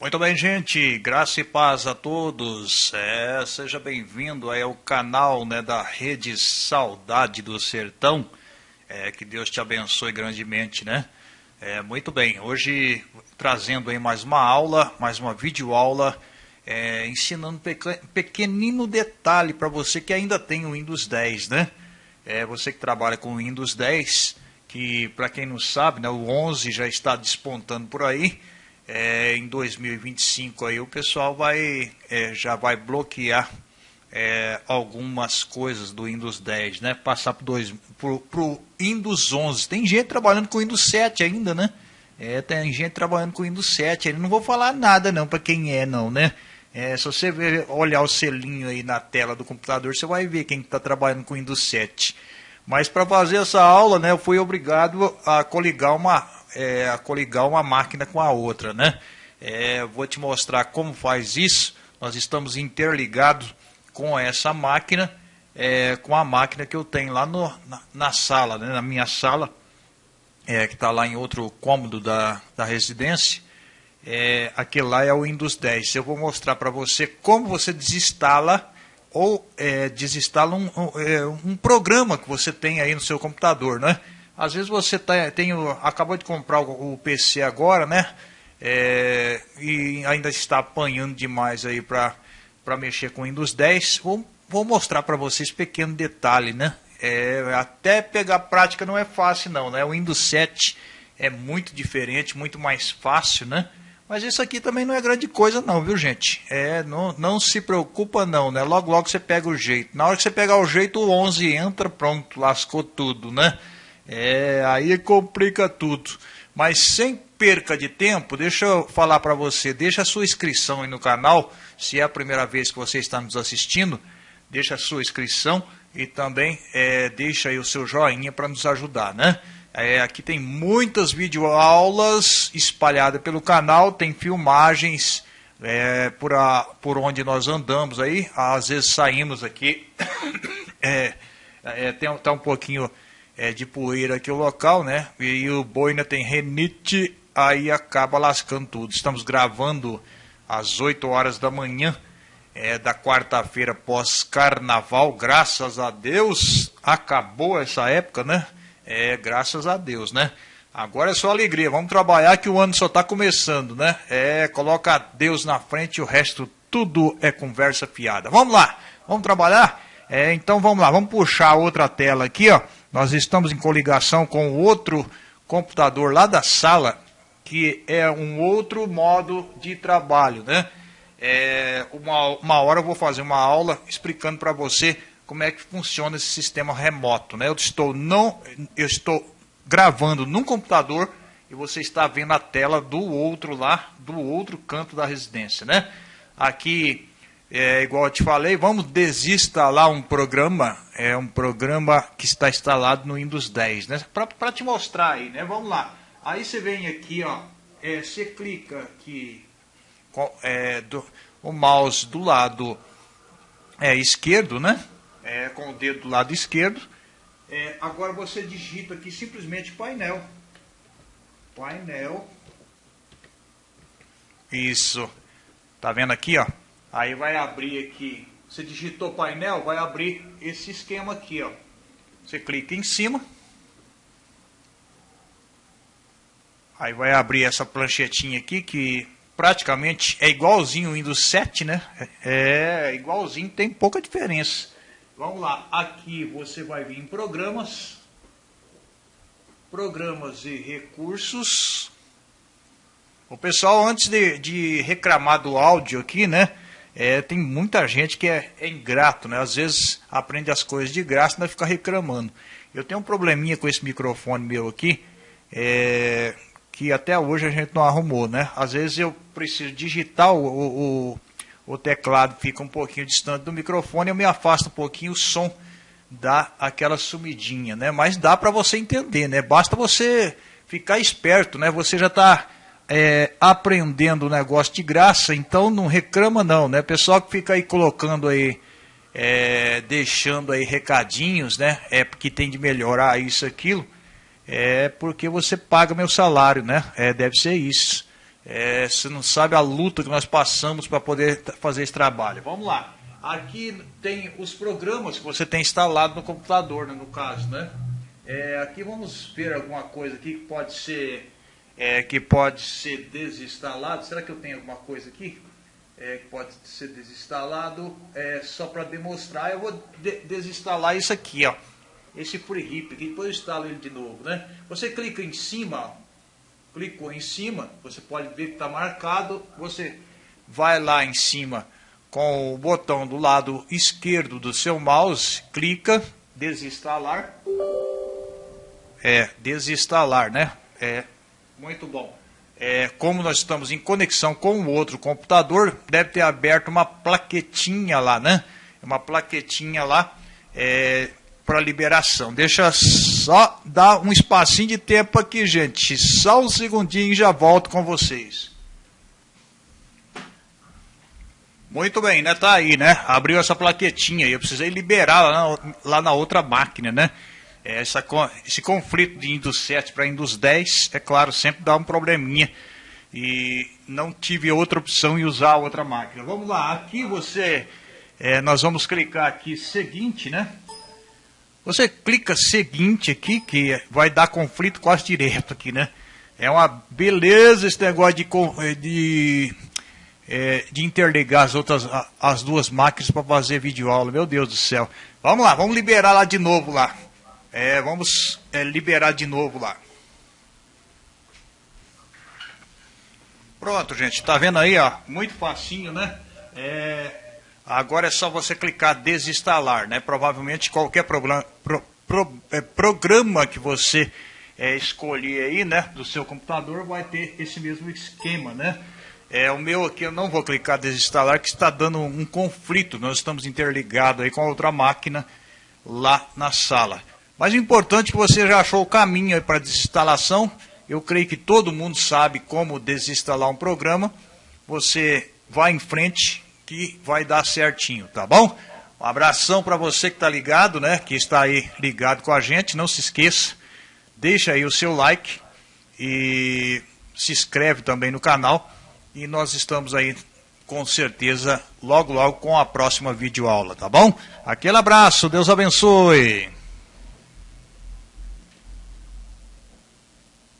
Muito bem, gente. Graça e paz a todos. É, seja bem-vindo ao canal né, da Rede Saudade do Sertão. É, que Deus te abençoe grandemente, né? É, muito bem. Hoje trazendo aí mais uma aula, mais uma videoaula, é, ensinando pequenino detalhe para você que ainda tem o Windows 10, né? É, você que trabalha com o Windows 10, que para quem não sabe, né, o 11 já está despontando por aí é, em 2025 aí o pessoal vai é, já vai bloquear é, algumas coisas do Windows 10, né? Passar para o Windows 11. Tem gente trabalhando com Windows 7 ainda, né? É, tem gente trabalhando com Windows 7. Eu não vou falar nada não para quem é não, né? É, se você ver, olhar o selinho aí na tela do computador, você vai ver quem está trabalhando com Windows 7. Mas para fazer essa aula, né, eu fui obrigado a coligar uma é, a coligar uma máquina com a outra, né? É, vou te mostrar como faz isso. Nós estamos interligados com essa máquina, é, com a máquina que eu tenho lá no, na, na sala, né? na minha sala, é, que está lá em outro cômodo da, da residência. É, aquele lá é o Windows 10. Eu vou mostrar para você como você desinstala ou é, desinstala um, um, é, um, programa que você tem aí no seu computador, né? Às vezes você tá, tem, acabou de comprar o, o PC agora, né? É, e ainda está apanhando demais aí para mexer com o Windows 10. Vou, vou mostrar para vocês pequeno detalhe, né? É, até pegar prática não é fácil não, né? O Windows 7 é muito diferente, muito mais fácil, né? Mas isso aqui também não é grande coisa não, viu gente? É, não, não se preocupa não, né? Logo logo você pega o jeito. Na hora que você pegar o jeito, o 11 entra, pronto, lascou tudo, né? É, aí complica tudo. Mas sem perca de tempo, deixa eu falar para você, deixa a sua inscrição aí no canal, se é a primeira vez que você está nos assistindo, deixa a sua inscrição e também é, deixa aí o seu joinha para nos ajudar, né? É, aqui tem muitas videoaulas espalhadas pelo canal, tem filmagens é, por, a, por onde nós andamos aí, às vezes saímos aqui, é, é, tem, tá um pouquinho é, de poeira aqui o local, né? E o boina tem renite, aí acaba lascando tudo. Estamos gravando às 8 horas da manhã é, da quarta-feira pós-carnaval, graças a Deus, acabou essa época, né? É, graças a Deus, né? Agora é só alegria, vamos trabalhar que o ano só está começando, né? É, coloca Deus na frente e o resto tudo é conversa fiada. Vamos lá, vamos trabalhar? É, então vamos lá, vamos puxar outra tela aqui, ó. Nós estamos em coligação com outro computador lá da sala, que é um outro modo de trabalho, né? É, uma, uma hora eu vou fazer uma aula explicando para você como é que funciona esse sistema remoto, né? Eu estou não, eu estou gravando num computador e você está vendo a tela do outro lá, do outro canto da residência, né? Aqui é, igual eu te falei, vamos desinstalar um programa, é um programa que está instalado no Windows 10, né? Para te mostrar aí, né? Vamos lá. Aí você vem aqui, ó, é, você clica aqui com, é, do, o mouse do lado é, esquerdo, né? É, com o dedo do lado esquerdo. É, agora você digita aqui simplesmente painel. Painel. Isso. Tá vendo aqui, ó? Aí vai abrir aqui, você digitou painel, vai abrir esse esquema aqui, ó. Você clica em cima. Aí vai abrir essa planchetinha aqui que praticamente é igualzinho o Windows 7, né? É, é igualzinho, tem pouca diferença. Vamos lá, aqui você vai vir em programas, programas e recursos. O pessoal, antes de, de reclamar do áudio aqui, né? É, tem muita gente que é, é, ingrato, né? Às vezes aprende as coisas de graça e vai ficar reclamando. Eu tenho um probleminha com esse microfone meu aqui, é, que até hoje a gente não arrumou, né? Às vezes eu preciso digitar o, o, o teclado, fica um pouquinho distante do microfone, eu me afasto um pouquinho, o som dá aquela sumidinha, né? Mas dá para você entender, né? Basta você ficar esperto, né? Você já está é, aprendendo o negócio de graça, então não reclama não, né? Pessoal que fica aí colocando aí, é, deixando aí recadinhos, né? É porque tem de melhorar isso, aquilo, é porque você paga meu salário, né? É, deve ser isso. É, você não sabe a luta que nós passamos para poder fazer esse trabalho. Vamos lá. Aqui tem os programas que você tem instalado no computador, né, no caso, né? É, aqui vamos ver alguma coisa aqui que pode ser é, que pode ser desinstalado. Será que eu tenho alguma coisa aqui é, que pode ser desinstalado? É, só para demonstrar, eu vou de desinstalar isso aqui, ó. Esse FreeRip aqui, depois eu instalo ele de novo, né? Você clica em cima, clicou em cima, você pode ver que está marcado. Você vai lá em cima com o botão do lado esquerdo do seu mouse, clica, desinstalar. É, desinstalar, né? É, muito bom. É, como nós estamos em conexão com o outro computador, deve ter aberto uma plaquetinha lá, né? Uma plaquetinha lá é, para liberação. Deixa só dar um espacinho de tempo aqui, gente. Só um segundinho e já volto com vocês. Muito bem, né? Tá aí, né? Abriu essa plaquetinha aí. Eu precisei liberar lá na, lá na outra máquina, né? É, essa, esse conflito de Windows 7 para Windows 10, é claro, sempre dá um probleminha. E não tive outra opção em usar outra máquina. Vamos lá, aqui você. É, nós vamos clicar aqui seguinte, né? Você clica seguinte aqui, que vai dar conflito quase direto aqui, né? É uma beleza esse negócio de, de é, de interligar as outras as duas máquinas para fazer vídeo aula. Meu Deus do céu. Vamos lá, vamos liberar lá de novo lá. É, vamos é, liberar de novo lá. Pronto, gente. Tá vendo aí, ó? Muito facinho, né? É, agora é só você clicar desinstalar, né? Provavelmente qualquer problema, pro, pro, é, programa que você é, escolher aí, né? Do seu computador vai ter esse mesmo esquema, né? É, o meu aqui eu não vou clicar desinstalar, que está dando um conflito. Nós estamos interligados aí com a outra máquina lá na sala. Mas o importante é que você já achou o caminho para desinstalação. Eu creio que todo mundo sabe como desinstalar um programa. Você vai em frente que vai dar certinho, tá bom? Um abração para você que está ligado, né? Que está aí ligado com a gente. Não se esqueça, deixa aí o seu like e se inscreve também no canal e nós estamos aí com certeza logo logo com a próxima videoaula, tá bom? Aquele abraço, Deus abençoe.